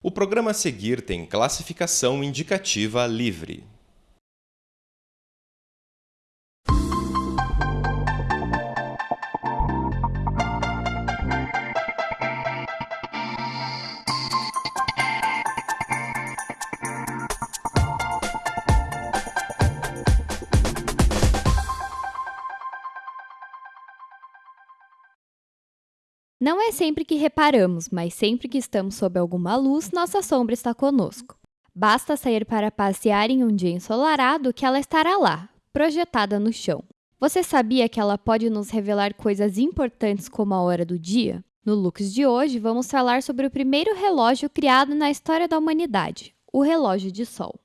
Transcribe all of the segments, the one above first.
O programa a seguir tem classificação indicativa livre. Não é sempre que reparamos, mas sempre que estamos sob alguma luz, nossa sombra está conosco. Basta sair para passear em um dia ensolarado que ela estará lá, projetada no chão. Você sabia que ela pode nos revelar coisas importantes como a hora do dia? No Lux de hoje, vamos falar sobre o primeiro relógio criado na história da humanidade, o relógio de sol.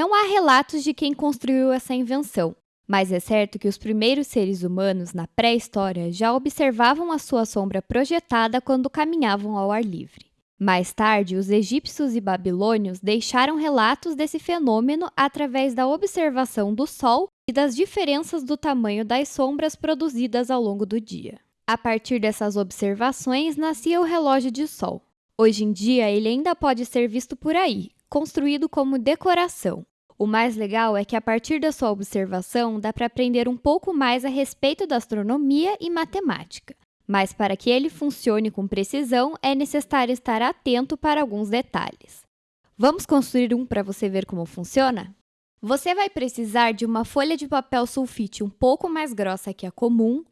Não há relatos de quem construiu essa invenção, mas é certo que os primeiros seres humanos na pré-história já observavam a sua sombra projetada quando caminhavam ao ar livre. Mais tarde, os egípcios e babilônios deixaram relatos desse fenômeno através da observação do Sol e das diferenças do tamanho das sombras produzidas ao longo do dia. A partir dessas observações, nascia o relógio de Sol. Hoje em dia, ele ainda pode ser visto por aí, construído como decoração. O mais legal é que, a partir da sua observação, dá para aprender um pouco mais a respeito da astronomia e matemática. Mas para que ele funcione com precisão, é necessário estar atento para alguns detalhes. Vamos construir um para você ver como funciona? Você vai precisar de uma folha de papel sulfite um pouco mais grossa que a comum,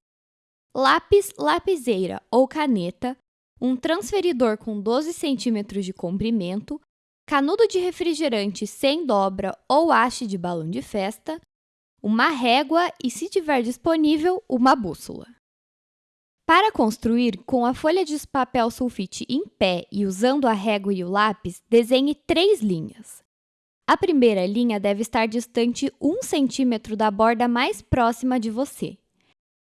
lápis, lapiseira ou caneta, um transferidor com 12 centímetros de comprimento, canudo de refrigerante sem dobra ou haste de balão de festa, uma régua e, se tiver disponível, uma bússola. Para construir, com a folha de papel sulfite em pé e usando a régua e o lápis, desenhe três linhas. A primeira linha deve estar distante 1 centímetro da borda mais próxima de você.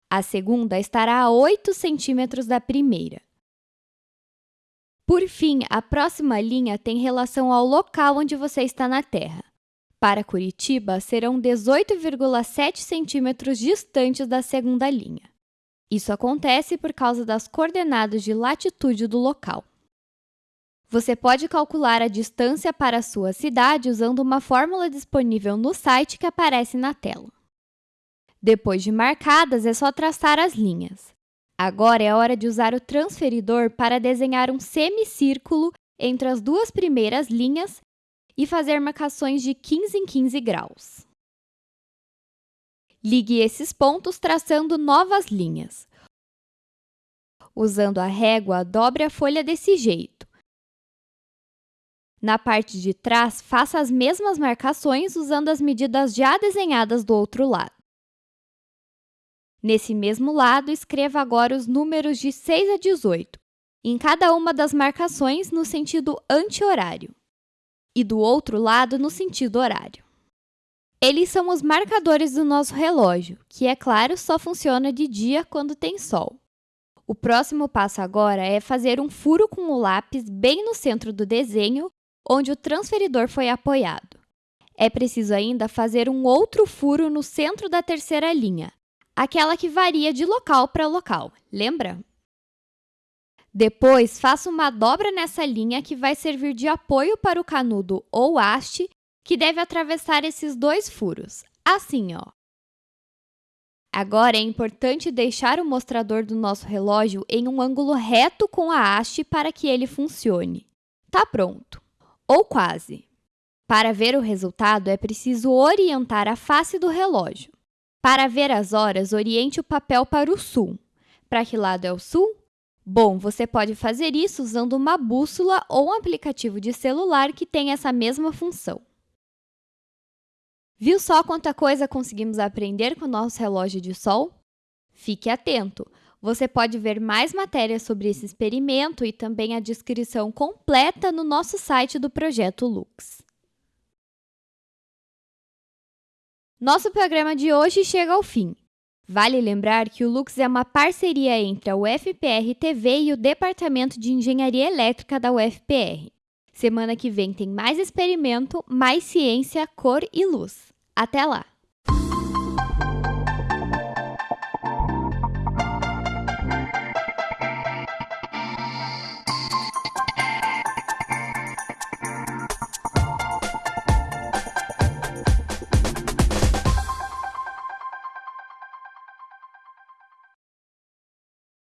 A segunda estará a 8 centímetros da primeira. Por fim, a próxima linha tem relação ao local onde você está na Terra. Para Curitiba, serão 18,7 centímetros distantes da segunda linha. Isso acontece por causa das coordenadas de latitude do local. Você pode calcular a distância para a sua cidade usando uma fórmula disponível no site que aparece na tela. Depois de marcadas, é só traçar as linhas. Agora é a hora de usar o transferidor para desenhar um semicírculo entre as duas primeiras linhas e fazer marcações de 15 em 15 graus. Ligue esses pontos traçando novas linhas. Usando a régua, dobre a folha desse jeito. Na parte de trás, faça as mesmas marcações usando as medidas já desenhadas do outro lado. Nesse mesmo lado, escreva agora os números de 6 a 18, em cada uma das marcações no sentido anti-horário, e do outro lado no sentido horário. Eles são os marcadores do nosso relógio, que, é claro, só funciona de dia quando tem sol. O próximo passo agora é fazer um furo com o lápis bem no centro do desenho, onde o transferidor foi apoiado. É preciso ainda fazer um outro furo no centro da terceira linha, aquela que varia de local para local, lembra? Depois, faça uma dobra nessa linha que vai servir de apoio para o canudo ou haste que deve atravessar esses dois furos, assim, ó. Agora, é importante deixar o mostrador do nosso relógio em um ângulo reto com a haste para que ele funcione. Tá pronto! Ou quase. Para ver o resultado, é preciso orientar a face do relógio. Para ver as horas, oriente o papel para o sul. Para que lado é o sul? Bom, você pode fazer isso usando uma bússola ou um aplicativo de celular que tem essa mesma função. Viu só quanta coisa conseguimos aprender com o nosso relógio de sol? Fique atento! Você pode ver mais matérias sobre esse experimento e também a descrição completa no nosso site do Projeto Lux. Nosso programa de hoje chega ao fim. Vale lembrar que o Lux é uma parceria entre a UFPR TV e o Departamento de Engenharia Elétrica da UFPR. Semana que vem tem mais experimento, mais ciência, cor e luz. Até lá!